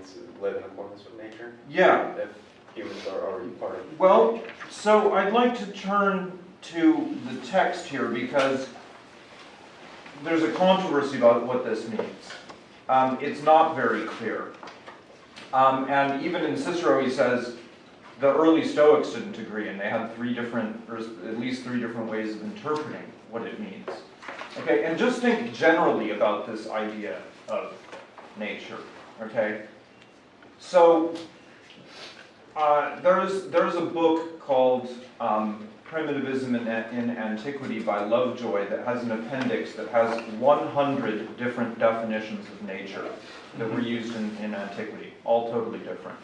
means live in accordance with nature, Yeah, if humans are already part of. well, so I'd like to turn to the text here because there's a controversy about what this means. Um, it's not very clear. Um, and even in Cicero, he says the early Stoics didn't agree, and they had three different, or at least three different ways of interpreting what it means. Okay, and just think generally about this idea of nature. Okay, so uh, there's there's a book called um, Primitivism in, in Antiquity by Lovejoy that has an appendix that has 100 different definitions of nature that were used in, in antiquity, all totally different.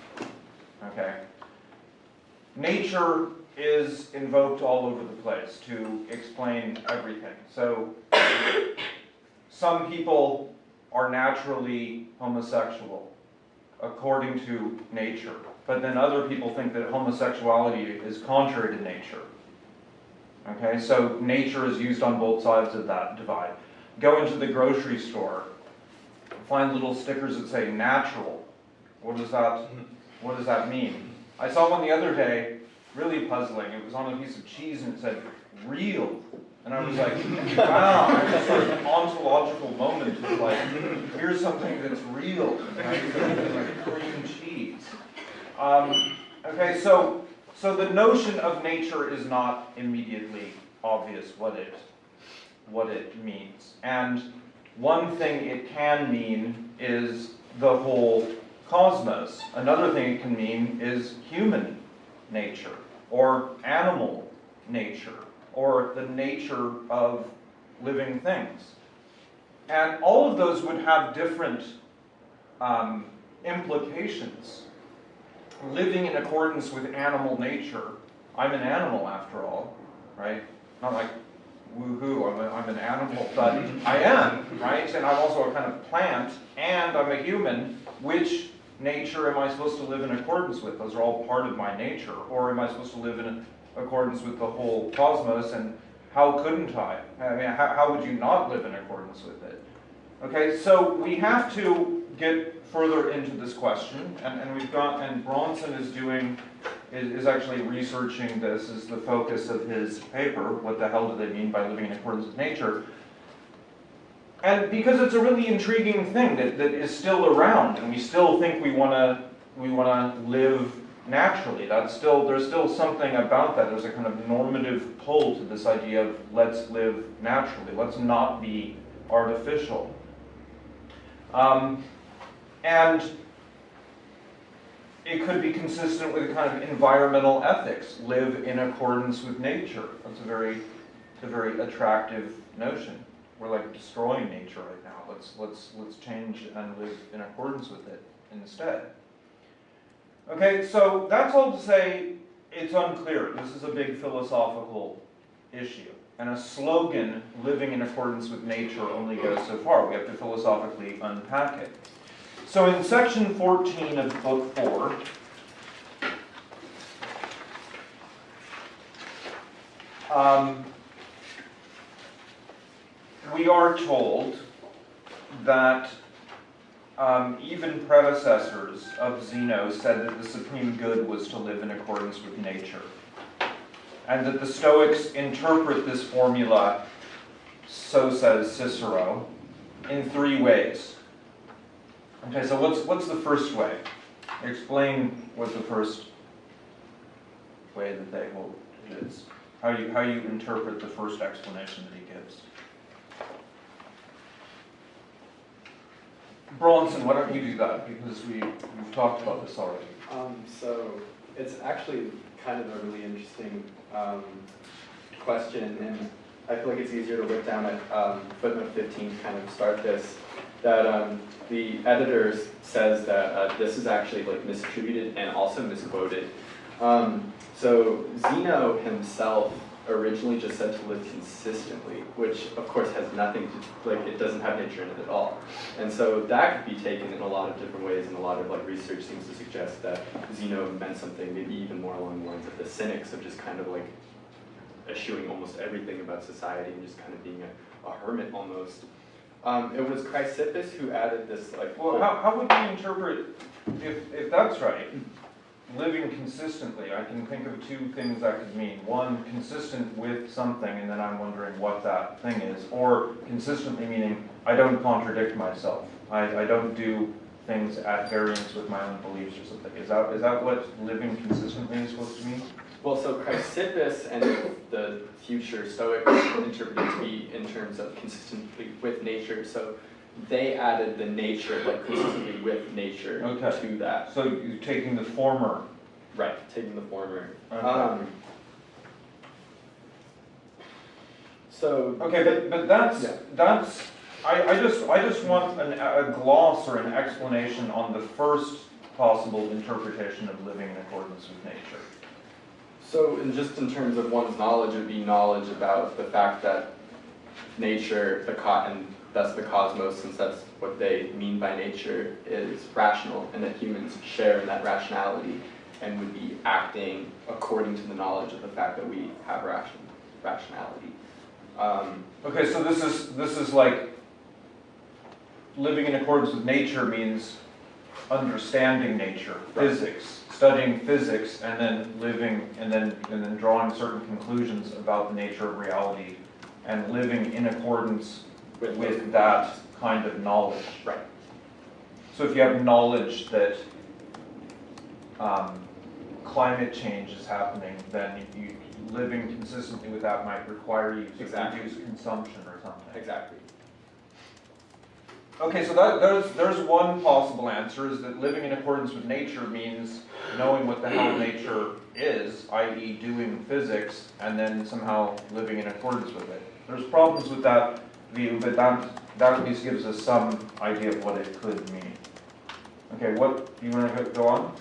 Okay. Nature is invoked all over the place to explain everything. So some people are naturally homosexual according to nature, but then other people think that homosexuality is contrary to nature. Okay, so nature is used on both sides of that divide. Go into the grocery store, find little stickers that say natural. What does that, what does that mean? I saw one the other day, really puzzling. It was on a piece of cheese and it said real. And I was like, wow, sort of ontological moment of like, here's something that's real, like cream cheese. Um, okay, so so the notion of nature is not immediately obvious what it what it means. And one thing it can mean is the whole cosmos. Another thing it can mean is human nature or animal nature or the nature of living things. And all of those would have different um, implications. Living in accordance with animal nature, I'm an animal after all, right? Not like woohoo, I'm, a, I'm an animal, but I am, right? And I'm also a kind of plant, and I'm a human. Which nature am I supposed to live in accordance with? Those are all part of my nature. Or am I supposed to live in accordance with the whole cosmos? And how couldn't I? I mean, how, how would you not live in accordance with it? Okay, so we have to get further into this question, and, and we've got, and Bronson is doing, is, is actually researching this as the focus of his paper, what the hell do they mean by living in accordance with nature? And because it's a really intriguing thing that, that is still around, and we still think we wanna, we wanna live naturally, that's still, there's still something about that, there's a kind of normative pull to this idea of let's live naturally, let's not be artificial. Um, and it could be consistent with a kind of environmental ethics, live in accordance with nature. That's a very, a very attractive notion. We're like destroying nature right now. Let's, let's, let's change and live in accordance with it instead. Okay, so that's all to say it's unclear. This is a big philosophical issue. And a slogan, living in accordance with nature, only goes so far. We have to philosophically unpack it. So in section 14 of book 4, um, we are told that um, even predecessors of Zeno said that the supreme good was to live in accordance with nature. And that the Stoics interpret this formula, so says Cicero, in three ways. Okay, so what's, what's the first way? Explain what the first way that they hold is. How you, how you interpret the first explanation that he gives. Bronson, why don't you do that, because we, we've talked about this already. Um, so it's actually kind of a really interesting um, question, and I feel like it's easier to whip down at um, footnote 15 to kind of start this. That um, the editor says that uh, this is actually like misattributed and also misquoted. Um, so Zeno himself originally just said to live consistently, which of course has nothing to, like it doesn't have nature in it at all. And so that could be taken in a lot of different ways and a lot of like research seems to suggest that Zeno meant something maybe even more along the lines of the cynics of just kind of like eschewing almost everything about society and just kind of being a, a hermit almost. Um, it was Chrysippus who added this like Well, how, how would we interpret if, if that's right, living consistently, I can think of two things that could mean. One, consistent with something, and then I'm wondering what that thing is. Or consistently meaning, I don't contradict myself. I, I don't do things at variance with my own beliefs or something. Is that, is that what living consistently is supposed to mean? Well, so Chrysippus and the future Stoics interpreted it to be in terms of consistently with nature, so they added the nature, like consistently with nature Okay. to that. So you're taking the former. Right, taking the former. Okay. Um, So, Okay, but, but that's, Yeah. that's, I, I just, I just want an, a gloss or an explanation on the first possible interpretation of living in accordance with nature. so in just in terms of one's knowledge, it'd be knowledge about the fact that nature, the co- thus the cosmos, since that's what they mean by nature, is rational, and that humans share in that rationality and would be acting according to the knowledge of the fact that we have ration, rationality. Um, Okay, so this is, this is like, living in accordance with nature means understanding nature, Right. physics, studying physics, and then living, and then, and then drawing certain conclusions about the nature of reality, and living in accordance with with that kind of knowledge. Right. So if you have knowledge that um, climate change is happening, then you, living consistently with that might require you to Exactly. reduce consumption or something. Exactly. Okay, so that, there's, there's one possible answer, is that living in accordance with nature means knowing what the hell nature is, i.e. doing physics, and then somehow living in accordance with it. There's problems with that view, but that, that at least gives us some idea of what it could mean. Okay, what, do you wanna go- go on?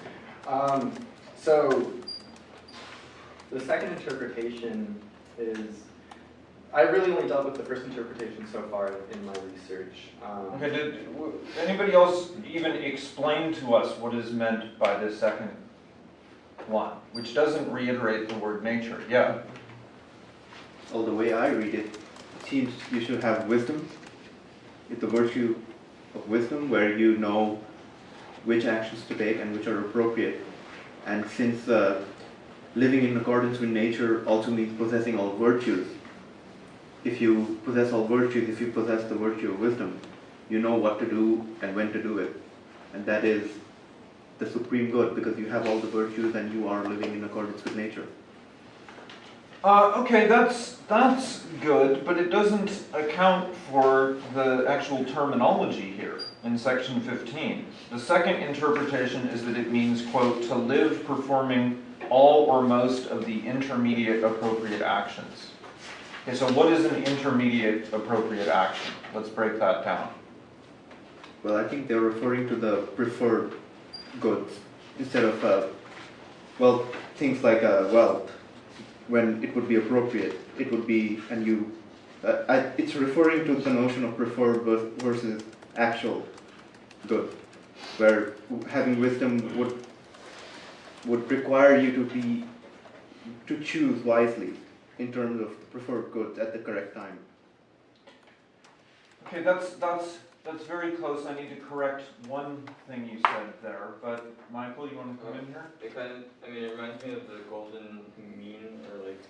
Um, so, the second interpretation is, I really only dealt with the first interpretation so far in my research. Um, Okay, did, w- anybody else even explain to us what is meant by this second one, which doesn't reiterate the word nature? Yeah, Well, the way I read it, it seems you should have wisdom. It's the virtue of wisdom where you know which actions to take and which are appropriate. And since uh, living in accordance with nature also means possessing all virtues, if you possess all virtues, if you possess the virtue of wisdom, you know what to do and when to do it. And that is the supreme good because you have all the virtues and you are living in accordance with nature. Uh, okay, that's, that's good, but it doesn't account for the actual terminology here in section fifteen. The second interpretation is that it means, quote, "to live performing all or most of the intermediate appropriate actions." Okay, so what is an intermediate appropriate action? Let's break that down. Well, I think they're referring to the preferred goods instead of, uh, well, things like uh, wealth, when it would be appropriate, it would be, and you, uh, I, it's referring to the notion of preferred versus actual good, where having wisdom would would require you to be to choose wisely in terms of preferred goods at the correct time. Okay, that's, that's, that's very close. I need to correct one thing you said there, but Michael, you wanna come in here? It kind of, I mean, it reminds me of the golden mean, or like,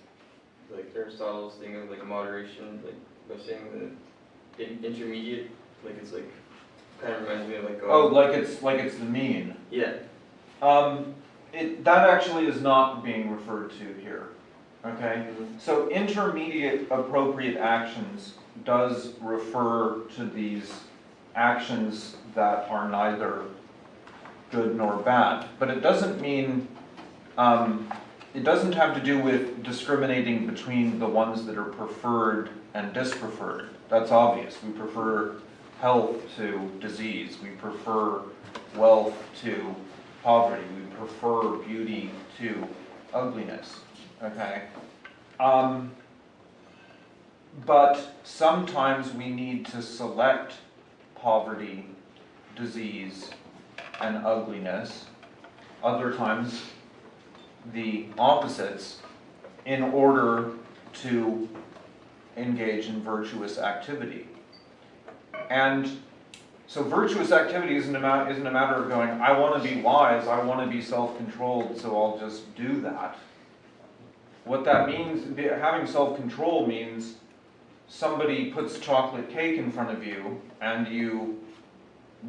like Aristotle's thing of like moderation, like by saying the in- intermediate, like it's like, kind of reminds me of like. Oh, like it's, like it's the mean. Yeah, Um, it, that actually is not being referred to here, okay? So intermediate appropriate actions does refer to these actions that are neither good nor bad, but it doesn't mean, um, it doesn't have to do with discriminating between the ones that are preferred and dispreferred. That's obvious. We prefer health to disease. We prefer wealth to poverty. We prefer beauty to ugliness, okay? Um, but sometimes we need to select poverty, disease, and ugliness. Other times, the opposites, in order to engage in virtuous activity. And So virtuous activity isn't a isn't a matter of going, I wanna be wise, I wanna be self-controlled, so I'll just do that. What that means, having self-control means somebody puts chocolate cake in front of you and you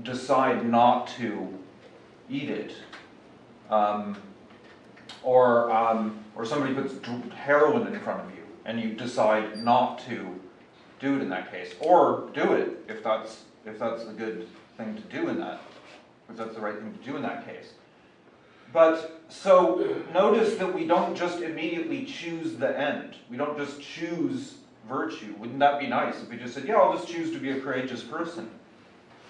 decide not to eat it. Um, or, um, or somebody puts heroin in front of you and you decide not to do it in that case. Or do it if that's, if that's the good thing to do in that, if that's the right thing to do in that case. But, so, notice that we don't just immediately choose the end. We don't just choose virtue. Wouldn't that be nice if we just said, yeah, I'll just choose to be a courageous person?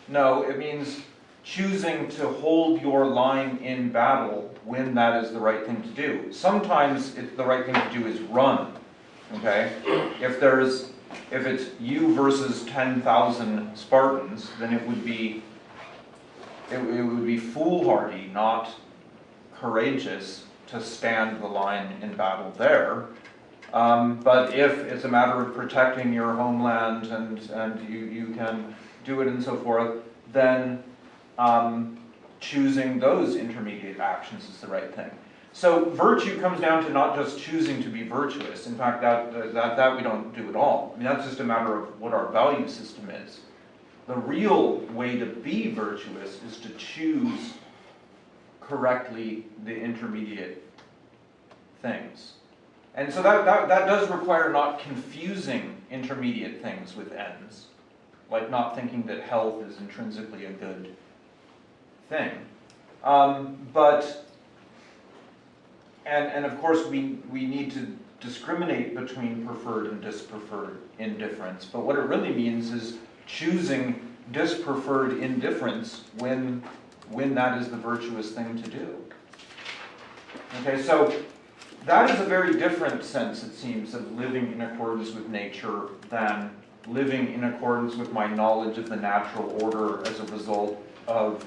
No, it means choosing to hold your line in battle when that is the right thing to do. Sometimes the right thing to do is run, okay? If there's, if it's you versus ten thousand Spartans, then it would be, it, it would be foolhardy, not courageous, to stand the line in battle there. Um, but if it's a matter of protecting your homeland and, and you, you can do it and so forth, then um, choosing those intermediate actions is the right thing. So virtue comes down to not just choosing to be virtuous. In fact, that, that, that we don't do at all. I mean, that's just a matter of what our value system is. The real way to be virtuous is to choose correctly the intermediate things. And so that, that, that does require not confusing intermediate things with ends, like not thinking that health is intrinsically a good thing. Um, but, and, and of course, we, we need to discriminate between preferred and dispreferred indifference, but what it really means is choosing dispreferred indifference when, when that is the virtuous thing to do. Okay, so that is a very different sense, it seems, of living in accordance with nature than living in accordance with my knowledge of the natural order as a result of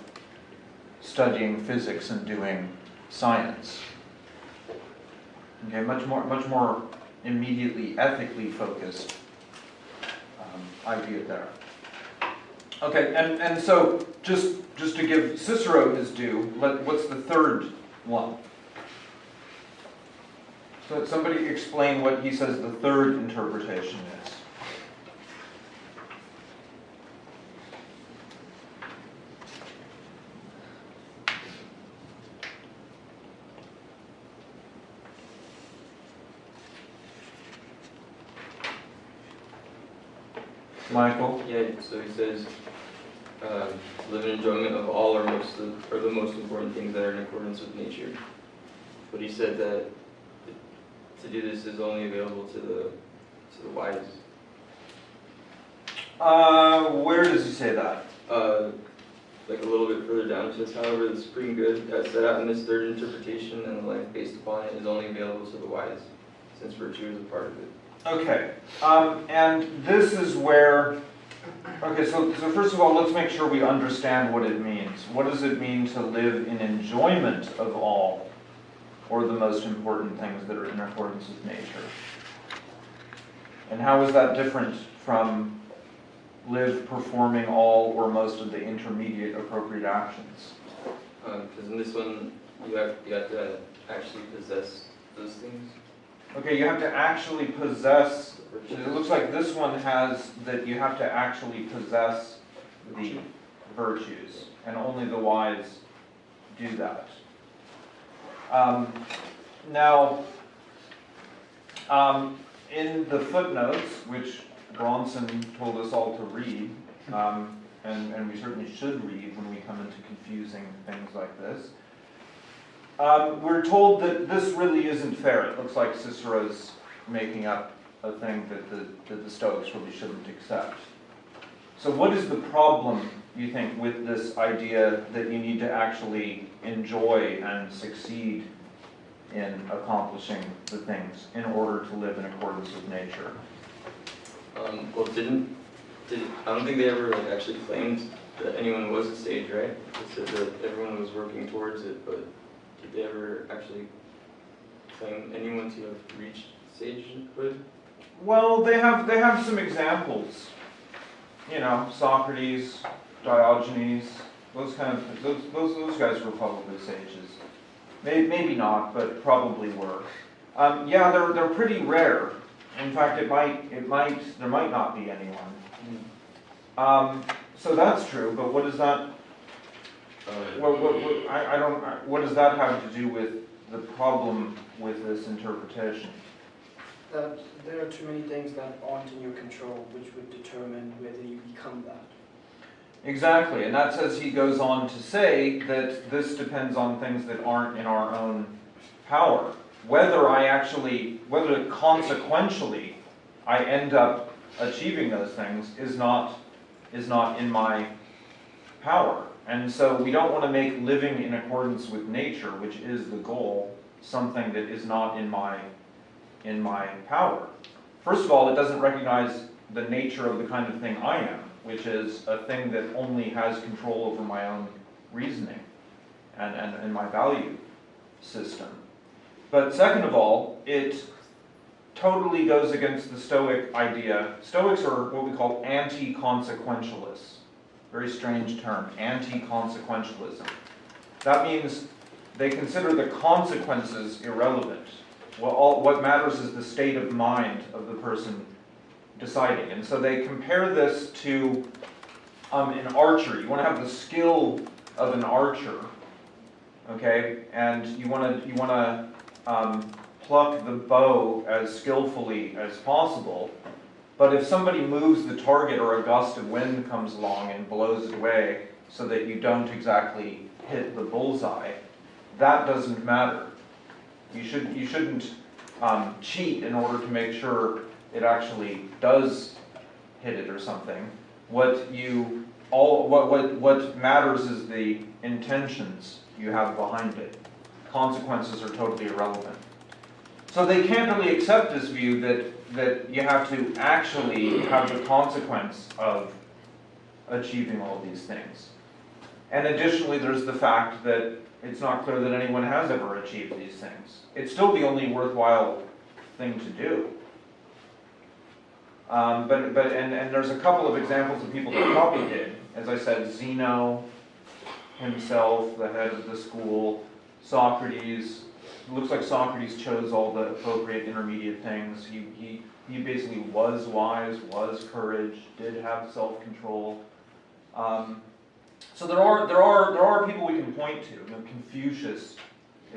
studying physics and doing science. Okay, much more, much more immediately ethically focused um, idea there. Okay, and, and so just, just to give Cicero his due, let, what's the third one? So somebody explain what he says the third interpretation is. Michael? Yeah, so he says, um, live in enjoyment of all or most of, or the most important things that are in accordance with nature. But he said that to do this is only available to the, to the wise. Uh, where does he say that? Uh, like a little bit further down, it says, however, the supreme good as set out in this third interpretation and the life based upon it is only available to the wise, since virtue is a part of it. Okay, um, and this is where, okay, so, so first of all, let's make sure we understand what it means. What does it mean to live in enjoyment of all, or the most important things that are in accordance with nature? And how is that different from live performing all or most of the intermediate appropriate actions? Um, because in this one, you have, you have to actually possess those things. Okay, you have to actually possess, it looks like this one has that you have to actually possess the virtues, and only the wise do that. Um, now, um, in the footnotes, which Bronson told us all to read, um, and, and we certainly should read when we come into confusing things like this, um, we're told that this really isn't fair. It looks like Cicero's making up a thing that the, that the Stoics really shouldn't accept. So what is the problem, you think, with this idea that you need to actually enjoy and succeed in accomplishing the things in order to live in accordance with nature? Um, well, didn't, did, I don't think they ever like actually claimed that anyone was a sage, right? They said that everyone was working towards it, but did they ever actually claim anyone to have reached sagehood? Well, they have they have some examples. You know, Socrates, Diogenes, those kind of, those, those, those guys were probably sages. Maybe, maybe not, but probably were. Um, yeah, they're, they're pretty rare. In fact, it might, it might, there might not be anyone. Um, so that's true, but what does that, what, what, what, I, I don't, what does that have to do with the problem with this interpretation? That there are too many things that aren't in your control, which would determine whether you become that. Exactly, and that says he goes on to say that this depends on things that aren't in our own power. Whether I actually, whether consequentially I end up achieving those things is not, is not in my power. And so we don't want to make living in accordance with nature, which is the goal, something that is not in my, in my power. First of all, it doesn't recognize the nature of the kind of thing I am, which is a thing that only has control over my own reasoning and, and, and my value system. But second of all, it totally goes against the Stoic idea. Stoics are what we call anti-consequentialists. Very strange term, anti-consequentialism. That means they consider the consequences irrelevant. What, all, what matters is the state of mind of the person deciding. And so they compare this to um, an archer. You want to have the skill of an archer, okay? And you want to you want to um, pluck the bow as skillfully as possible. But if somebody moves the target or a gust of wind comes along and blows it away so that you don't exactly hit the bullseye, that doesn't matter. You, should, you shouldn't um, cheat in order to make sure it actually does hit it or something. What you all what, what, what matters is the intentions you have behind it. Consequences are totally irrelevant. So they can't really accept this view that, that you have to actually have the consequence of achieving all these things. And additionally, there's the fact that it's not clear that anyone has ever achieved these things. It's still the only worthwhile thing to do. Um, but, but, and, and there's a couple of examples of people that probably did. As I said, Zeno himself, the head of the school, Socrates, looks like Socrates chose all the appropriate intermediate things. He, he, he basically was wise, was courage, did have self-control. Um, so there are, there, are, there are people we can point to. You know, Confucius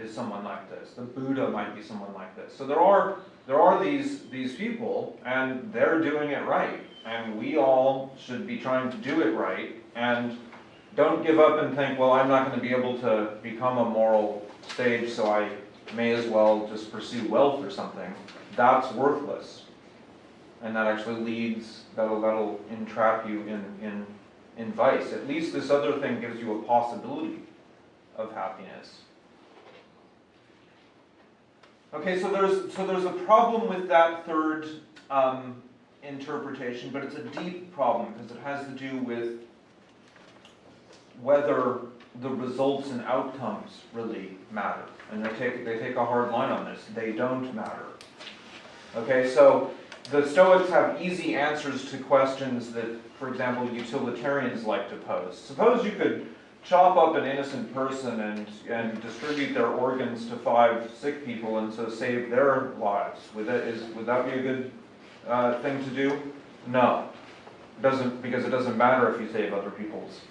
is someone like this. The Buddha might be someone like this. So there are, there are these, these people, and they're doing it right. And we all should be trying to do it right. And don't give up and think, well, I'm not going to be able to become a moral sage, so I may as well just pursue wealth or something. That's worthless. And that actually leads, that'll, that'll entrap you in, in, in vice. At least this other thing gives you a possibility of happiness. Okay, so there's, so there's a problem with that third um, interpretation, but it's a deep problem because it has to do with whether the results and outcomes really matter. And they take, they take a hard line on this. They don't matter. Okay, so the Stoics have easy answers to questions that, for example, utilitarians like to pose. Suppose you could chop up an innocent person and, and distribute their organs to five sick people and so save their lives. Would that, is, would that be a good uh, thing to do? No. It doesn't, because it doesn't matter if you save other people's,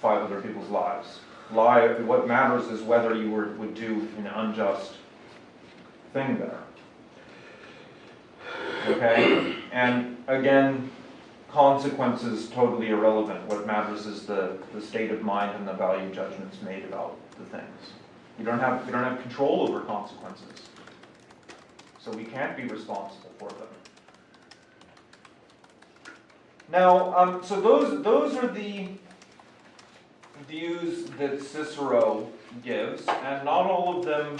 five other people's lives. Lie, what matters is whether you were, would do an unjust thing there. Okay? And again, consequences totally irrelevant. What matters is the, the state of mind and the value judgments made about the things. You don't have, you don't have control over consequences. So we can't be responsible for them. Now, um, so those, those are the views that Cicero gives, and not all of them,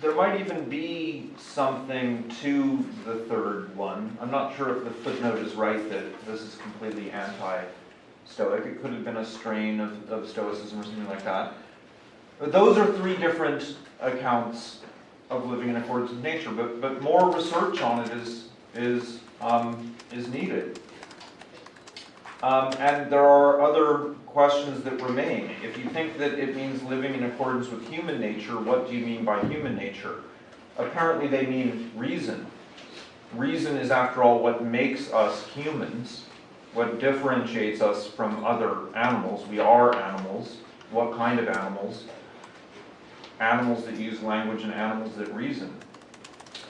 there might even be something to the third one. I'm not sure if the footnote is right that this is completely anti-Stoic. It could have been a strain of, of Stoicism or something like that. But those are three different accounts of living in accordance with nature, but, but more research on it is, is, um, is needed. Um, and there are other questions that remain. If you think that it means living in accordance with human nature, what do you mean by human nature? Apparently they mean reason. Reason is after all what makes us humans, what differentiates us from other animals. We are animals. What kind of animals? Animals that use language and animals that reason.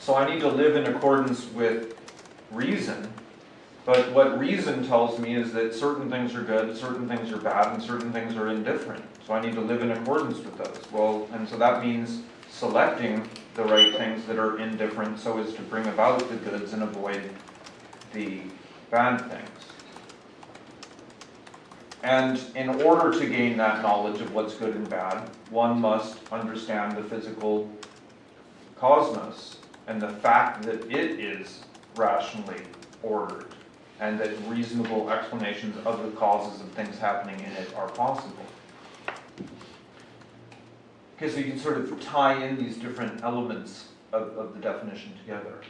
So I need to live in accordance with reason, but what reason tells me is that certain things are good, certain things are bad, and certain things are indifferent. So I need to live in accordance with those. Well, and so that means selecting the right things that are indifferent so as to bring about the goods and avoid the bad things. And in order to gain that knowledge of what's good and bad, one must understand the physical cosmos and the fact that it is rationally ordered and that reasonable explanations of the causes of things happening in it are possible. Okay, so you can sort of tie in these different elements of, of the definition together.